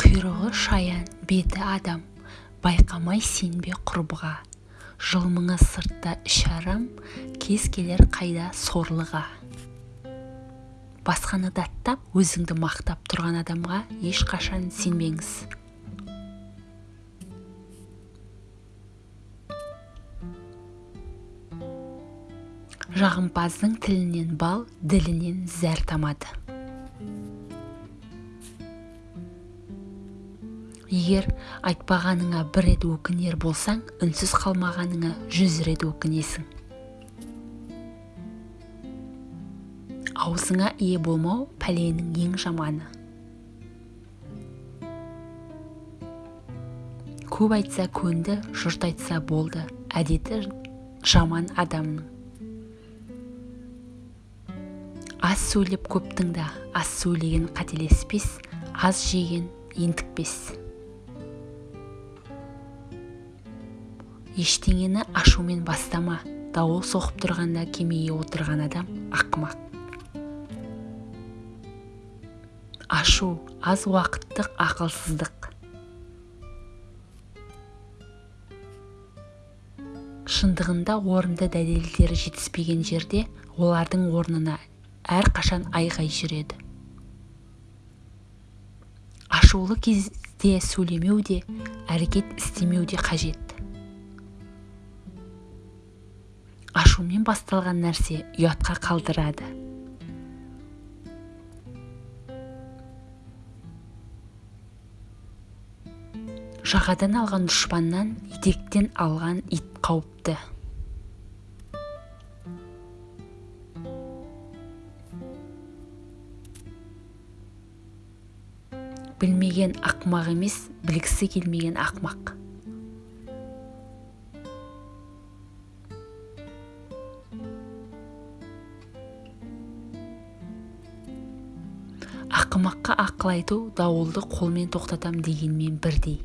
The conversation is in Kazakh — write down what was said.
құйрығы шаян беті адам байқамай сенбе құрбыға. Жылмыңы сыртта ішарам кез келер қайда сорлыға. Басқаны даттап өзіңді мақтап тұрған адамға ешқашан сенбеңіз. Жағымпаздың тілінен бал ділінен зәр тамады. Егер айтпағаныңа бір рет өкінер болсаң үнсіз қалмағаныңа жүз рет өкінесің. Аузыңа ие болмау пәленің ең жаманы. Көп айтса көнді жұрт айтса болды. Әдеті жаман адамның. Аз сөйлеп көп тыңда аз сөйлеген қателеспес аз жеген ентікпес. Ештеңені ашумен бастама. Дауыл соғып тұрғанда кемеге отырған адам ақымақ. Ашу аз уақыттық ақылсыздық. Шындығында орынды дәлелдері жетіспеген жерде олардың орнына әрқашан айғай жүреді. Ашулы кезде сөйлемеу де әрекет істемеу де қажет. Ашумен басталған нәрсе ұятқа қалдырады. Жағадан алған дұшпаннан етектен алған ит қауіпті. Білмеген ақымақ емес білгісі келмеген ақымақ. Ақымаққа ақыл айту дауылды қолмен тоқтатам дегенмен бірдей.